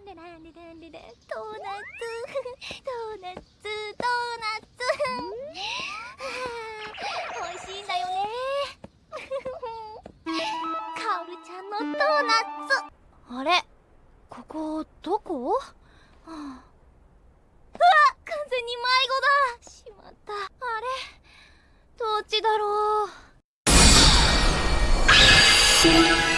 ンデランデランデラドーナツドーナツドーナツ美味しいんだよねカオルちゃんのドーナツあれここどこ、うわ完全に迷子だしまったあれどっちだろう